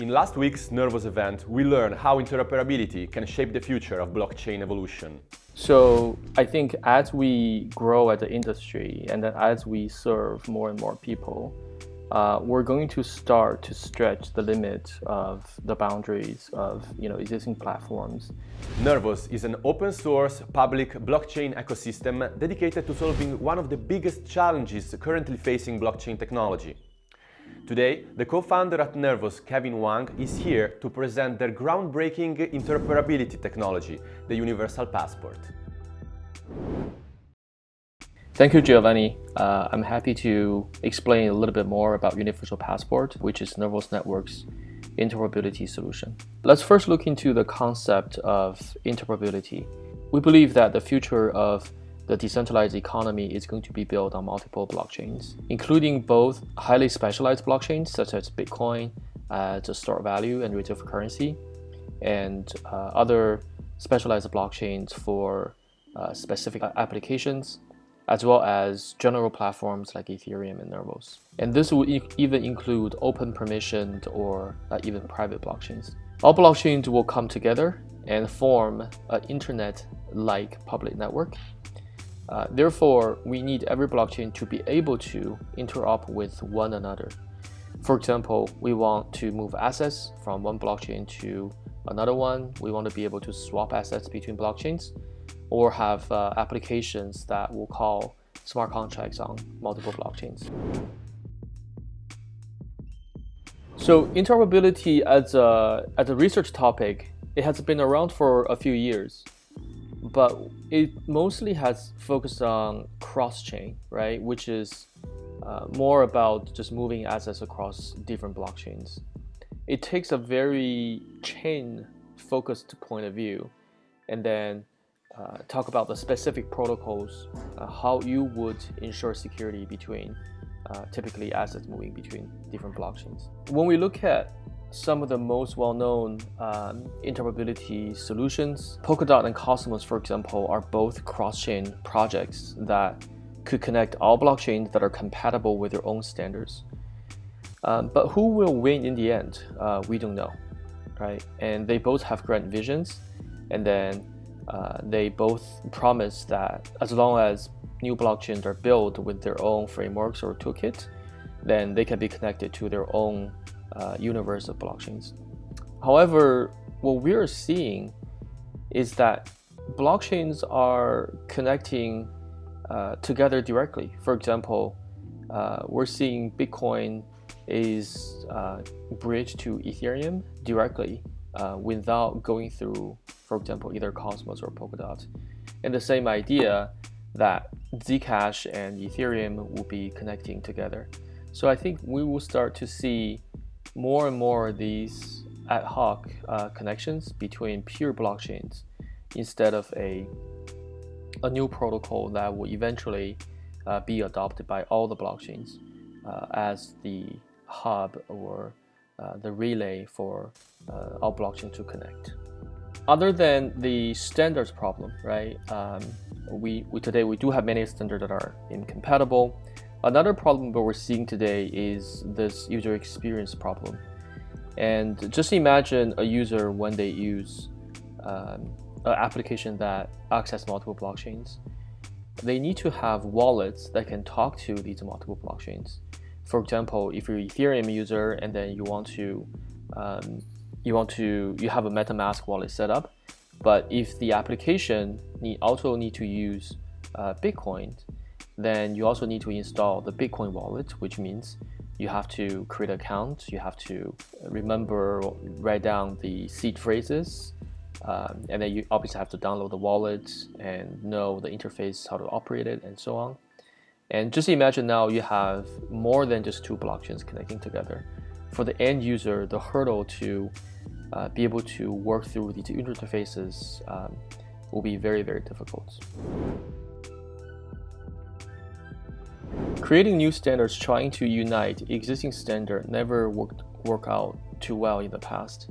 In last week's Nervos event, we learned how interoperability can shape the future of blockchain evolution. So I think as we grow as an industry and as we serve more and more people, uh, we're going to start to stretch the limit of the boundaries of you know, existing platforms. Nervos is an open source public blockchain ecosystem dedicated to solving one of the biggest challenges currently facing blockchain technology. Today, the co-founder at Nervos, Kevin Wang, is here to present their groundbreaking interoperability technology, the Universal Passport. Thank you, Giovanni. Uh, I'm happy to explain a little bit more about Universal Passport, which is Nervos Network's interoperability solution. Let's first look into the concept of interoperability. We believe that the future of the decentralized economy is going to be built on multiple blockchains, including both highly specialized blockchains such as Bitcoin as a store value and reserve currency, and uh, other specialized blockchains for uh, specific applications as well as general platforms like Ethereum and Nervos. And this will e even include open permissioned or uh, even private blockchains. All blockchains will come together and form an internet-like public network. Uh, therefore, we need every blockchain to be able to interop with one another. For example, we want to move assets from one blockchain to another one. We want to be able to swap assets between blockchains or have uh, applications that will call smart contracts on multiple blockchains. So interoperability as a, as a research topic, it has been around for a few years, but it mostly has focused on cross-chain, right? Which is uh, more about just moving assets across different blockchains. It takes a very chain-focused point of view, and then uh, talk about the specific protocols, uh, how you would ensure security between uh, typically assets moving between different blockchains. When we look at some of the most well-known um, interoperability solutions, Polkadot and Cosmos, for example, are both cross-chain projects that could connect all blockchains that are compatible with their own standards. Um, but who will win in the end? Uh, we don't know, right? And they both have grand visions, and then uh, they both promise that as long as new blockchains are built with their own frameworks or toolkit, then they can be connected to their own uh, universe of blockchains. However, what we're seeing is that blockchains are connecting uh, together directly. For example, uh, we're seeing Bitcoin is uh, bridged to Ethereum directly uh, without going through, for example, either Cosmos or Polkadot. And the same idea that Zcash and Ethereum will be connecting together. So I think we will start to see more and more of these ad hoc uh, connections between pure blockchains instead of a, a new protocol that will eventually uh, be adopted by all the blockchains uh, as the hub or uh, the relay for uh, our blockchain to connect. Other than the standards problem, right? Um, we, we today we do have many standards that are incompatible. Another problem that we're seeing today is this user experience problem. And just imagine a user when they use um, an application that access multiple blockchains. They need to have wallets that can talk to these multiple blockchains for example, if you're an Ethereum user and then you want to, um, you want to, you have a MetaMask wallet set up, but if the application need, also need to use uh, Bitcoin, then you also need to install the Bitcoin wallet, which means you have to create an account, you have to remember, write down the seed phrases, um, and then you obviously have to download the wallet and know the interface, how to operate it, and so on. And just imagine now you have more than just two blockchains connecting together. For the end user, the hurdle to uh, be able to work through these interfaces um, will be very, very difficult. Creating new standards trying to unite existing standard never worked work out too well in the past.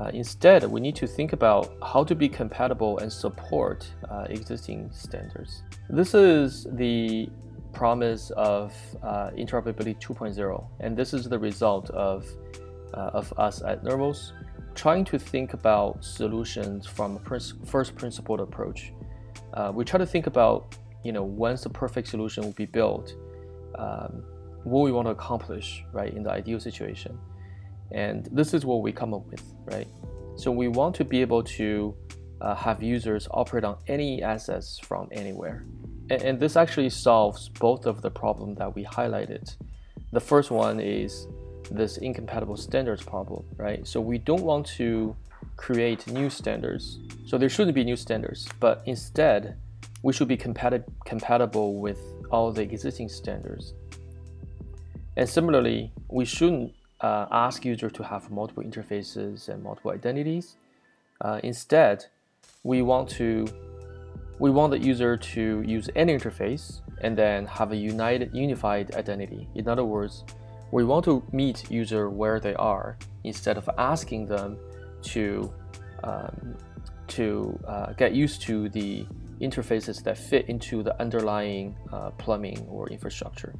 Uh, instead, we need to think about how to be compatible and support uh, existing standards. This is the promise of uh, interoperability 2.0 and this is the result of uh, of us at Nervos, trying to think about solutions from a first principled approach. Uh, we try to think about, you know, when's the perfect solution will be built, um, what we want to accomplish, right, in the ideal situation. And this is what we come up with, right? So we want to be able to uh, have users operate on any assets from anywhere. And, and this actually solves both of the problem that we highlighted. The first one is this incompatible standards problem, right? So we don't want to create new standards. So there shouldn't be new standards, but instead we should be compati compatible with all the existing standards. And similarly, we shouldn't uh, ask user to have multiple interfaces and multiple identities. Uh, instead, we want to we want the user to use any interface and then have a united unified identity. In other words, we want to meet user where they are instead of asking them to um, to uh, get used to the interfaces that fit into the underlying uh, plumbing or infrastructure.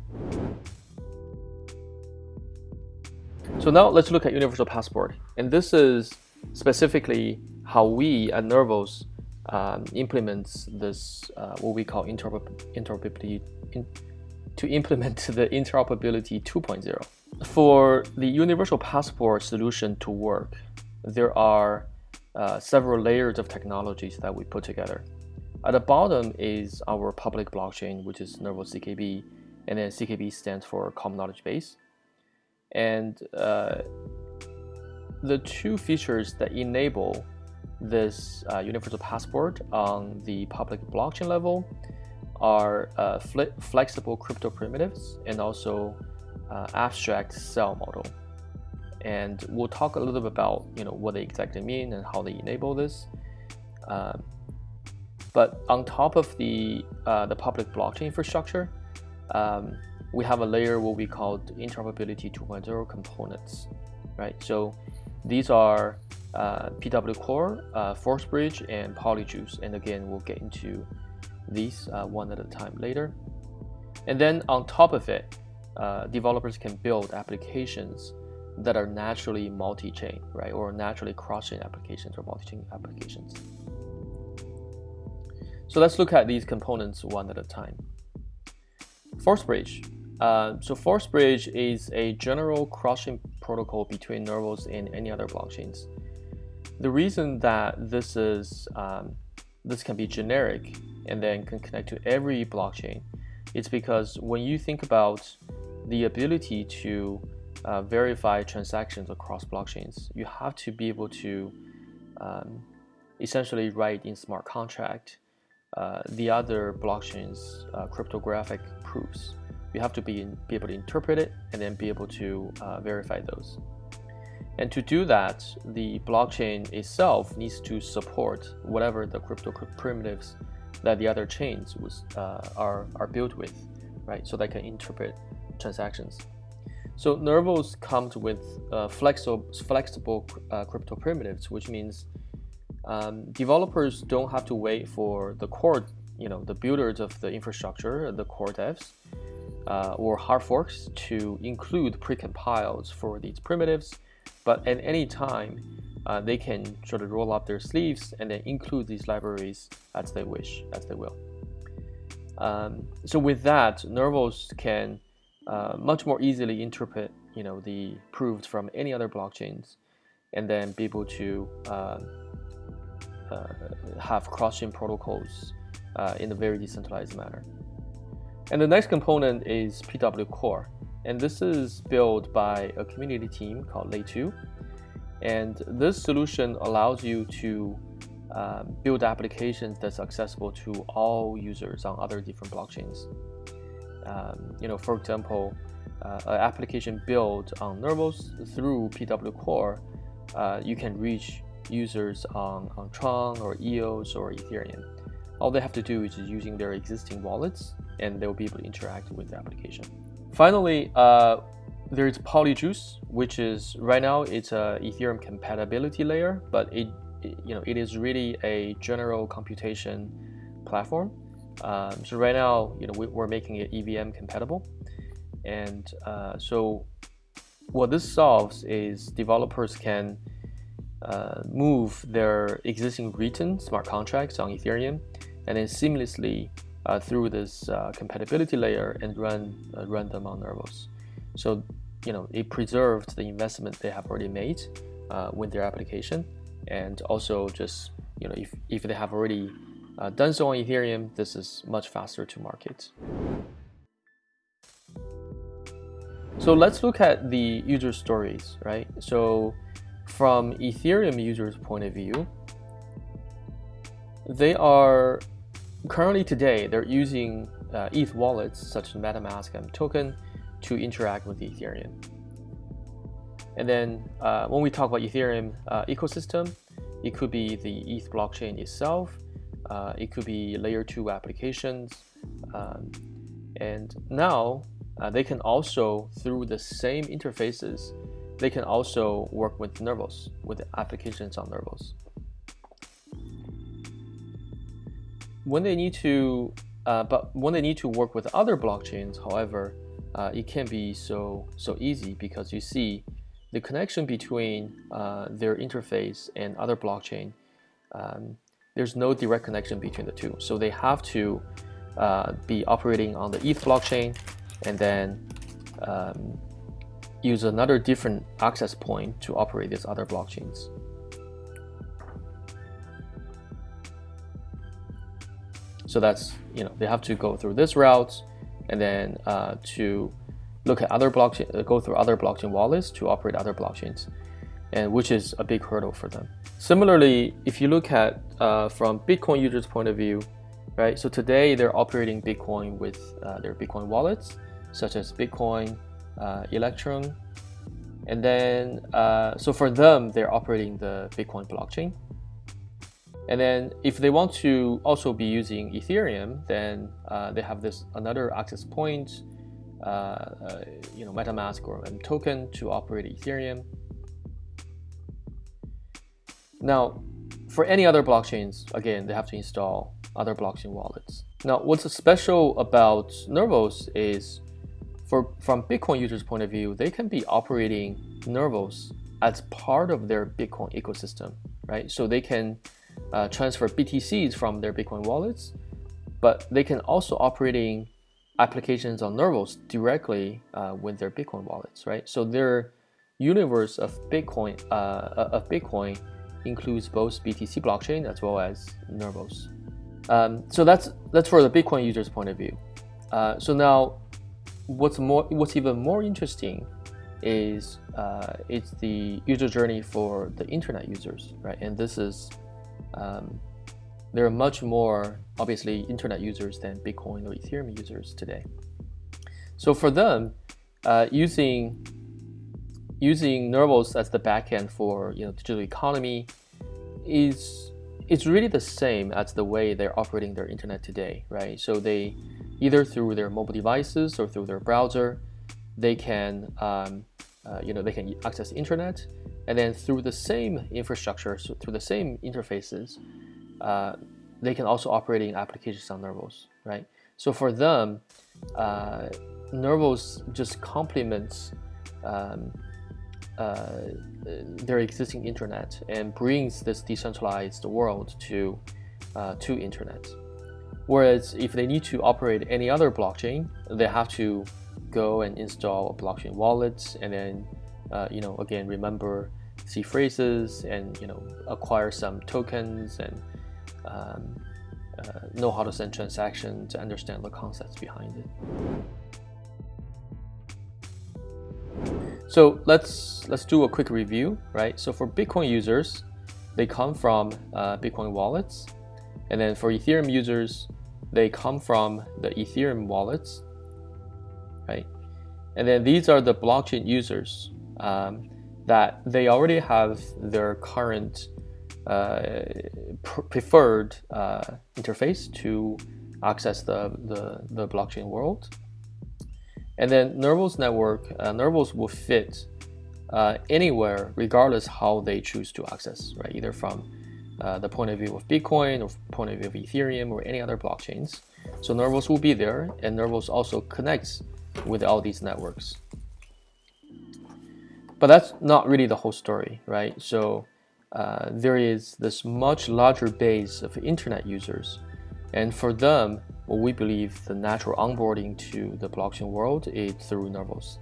So now let's look at Universal Passport. And this is specifically how we at Nervos um, implements this, uh, what we call interoperability, in, to implement the interoperability 2.0. For the Universal Passport solution to work, there are uh, several layers of technologies that we put together. At the bottom is our public blockchain, which is Nervos CKB, and then CKB stands for Common Knowledge Base. And uh, the two features that enable this uh, universal passport on the public blockchain level are uh, fle flexible crypto primitives and also uh, abstract cell model. And we'll talk a little bit about you know what they exactly mean and how they enable this. But on top of the uh, the public blockchain infrastructure, um, we have a layer what we call interoperability 2.0 components, right? So these are uh, PW Core, uh, ForceBridge, and Polyjuice. And again, we'll get into these uh, one at a time later. And then on top of it, uh, developers can build applications that are naturally multi-chain, right? Or naturally cross-chain applications or multi-chain applications. So let's look at these components one at a time. ForceBridge uh, so ForceBridge is a general cross-chain protocol between Nervos and any other blockchains. The reason that this is um, this can be generic and then can connect to every blockchain is because when you think about the ability to uh, verify transactions across blockchains, you have to be able to um, essentially write in smart contract uh, the other blockchains' uh, cryptographic proofs you have to be, be able to interpret it and then be able to uh, verify those. And to do that, the blockchain itself needs to support whatever the crypto primitives that the other chains was, uh, are, are built with, right? So they can interpret transactions. So Nervos comes with uh, flexible, flexible crypto primitives, which means um, developers don't have to wait for the core, you know, the builders of the infrastructure, the core devs, uh, or hard forks to include precompiles for these primitives, but at any time, uh, they can sort of roll up their sleeves and then include these libraries as they wish, as they will. Um, so with that, Nervos can uh, much more easily interpret you know, the proofs from any other blockchains and then be able to uh, have cross-chain protocols uh, in a very decentralized manner. And the next component is PW Core. And this is built by a community team called Lay2. And this solution allows you to um, build applications that's accessible to all users on other different blockchains. Um, you know, for example, uh, an application built on Nervos through PW Core, uh, you can reach users on, on Tron or EOS or Ethereum. All they have to do is using their existing wallets and they'll be able to interact with the application. Finally, uh, there's Polyjuice, which is right now it's a Ethereum compatibility layer, but it, it you know it is really a general computation platform. Um, so right now, you know we, are making it EVM compatible, and uh, so what this solves is developers can uh, move their existing written smart contracts on Ethereum and then seamlessly uh, through this uh, compatibility layer and run uh, run them on Nervos. So you know it preserved the investment they have already made uh, with their application, and also just you know if if they have already uh, done so on Ethereum, this is much faster to market. So let's look at the user stories, right? So from Ethereum users' point of view, they are currently today they're using uh, ETH wallets such as MetaMask and Token to interact with Ethereum. And then uh, when we talk about Ethereum uh, ecosystem, it could be the ETH blockchain itself, uh, it could be layer two applications, um, and now uh, they can also, through the same interfaces, they can also work with Nervos, with applications on Nervos. When they need to, uh, but when they need to work with other blockchains, however, uh, it can be so so easy because you see the connection between uh, their interface and other blockchain. Um, there's no direct connection between the two, so they have to uh, be operating on the ETH blockchain and then um, use another different access point to operate these other blockchains. So that's, you know, they have to go through this route and then uh, to look at other blockchain, uh, go through other blockchain wallets to operate other blockchains, and which is a big hurdle for them. Similarly, if you look at uh, from Bitcoin users' point of view, right? So today they're operating Bitcoin with uh, their Bitcoin wallets, such as Bitcoin, uh. And then, uh, so for them, they're operating the Bitcoin blockchain. And then if they want to also be using Ethereum, then uh, they have this another access point, uh, uh, you know, MetaMask or imToken to operate Ethereum. Now, for any other blockchains, again, they have to install other blockchain wallets. Now, what's special about Nervos is for, from Bitcoin users' point of view, they can be operating Nervos as part of their Bitcoin ecosystem, right? So they can uh, transfer BTCs from their Bitcoin wallets, but they can also operating applications on Nervos directly uh, with their Bitcoin wallets, right? So their universe of Bitcoin uh, of Bitcoin includes both BTC blockchain as well as Nervos. Um, so that's that's for the Bitcoin users' point of view. Uh, so now what's more what's even more interesting is uh, it's the user journey for the internet users right? And this is um, there are much more obviously internet users than bitcoin or ethereum users today. So for them uh, using using nervos as the backend for you know digital economy is it's really the same as the way they're operating their internet today right? So they either through their mobile devices or through their browser. They can, um, uh, you know, they can access the internet, and then through the same infrastructure, so through the same interfaces, uh, they can also operate in applications on Nervos, right? So for them, uh, Nervos just complements um, uh, their existing internet and brings this decentralized world to uh, to internet. Whereas if they need to operate any other blockchain, they have to go and install a blockchain wallet and then, uh, you know, again, remember seed phrases and, you know, acquire some tokens and um, uh, know how to send transactions to understand the concepts behind it. So let's let's do a quick review, right? So for Bitcoin users, they come from uh, Bitcoin wallets, and then for Ethereum users, they come from the Ethereum wallets, right? And then these are the blockchain users um, that they already have their current uh, preferred uh, interface to access the, the, the, blockchain world. And then Nervos network, uh, Nervos will fit uh, anywhere regardless how they choose to access, right? Either from uh, the point of view of Bitcoin or point of view of Ethereum or any other blockchains. So Nervos will be there and Nervos also connects with all these networks. but that's not really the whole story, right? So uh, there is this much larger base of internet users. And for them, what we believe the natural onboarding to the blockchain world is through Nervos.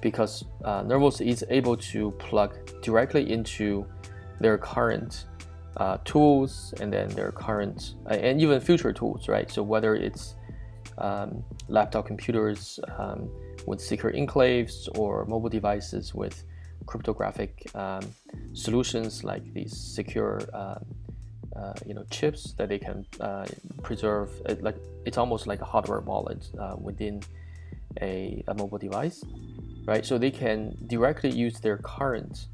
Because uh, Nervos is able to plug directly into their current uh, tools and then their current uh, and even future tools, right? So whether it's um, laptop computers um, with secure enclaves or mobile devices with cryptographic um, solutions like these secure um, uh, you know chips that they can uh, preserve it, like it's almost like a hardware wallet uh, within a, a, mobile device right so they can directly use their current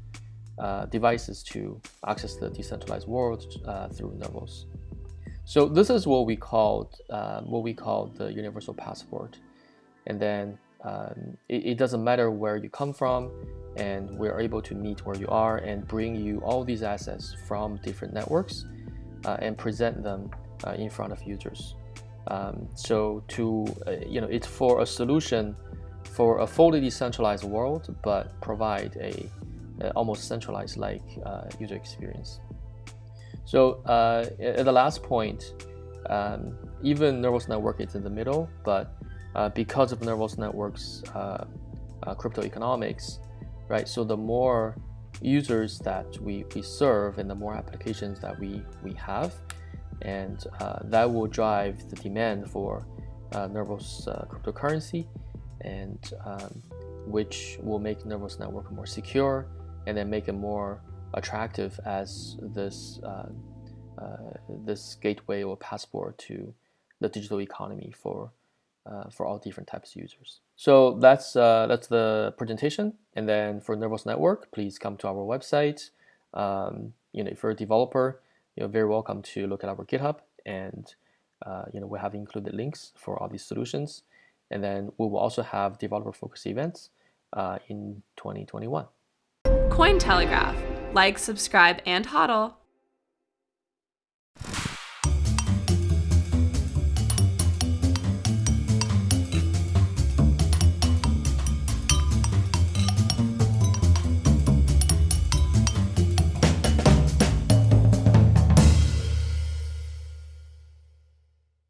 uh, devices to access the decentralized world uh, through Nervos. So this is what we called uh, what we call the universal passport, and then um, it, it, doesn't matter where you come from, and we're able to meet where you are and bring you all these assets from different networks uh, and present them uh, in front of users. Um, so to you know, it's for a solution for a fully decentralized world, but provide a almost centralized like uh, user experience. So uh, at the last point, um, even Nervos Network is in the middle, but because of Nervos Network's crypto economics, right? So the more users that we, we serve and the more applications that we, we have, and uh, that will drive the demand for uh, uh, cryptocurrency, and um, which will make Nervos Network more secure and then make it more attractive as this uh, uh, this gateway or passport to the digital economy for uh, for all different types of users. So that's uh, that's the presentation. And then for Nervos Network, please come to our website. Um, you know, if you're a developer, you're very welcome to look at our GitHub, and uh, you know we have included links for all these solutions. And then we will also have developer focused events uh, in 2021. Cointelegraph. Like, subscribe, and hodl.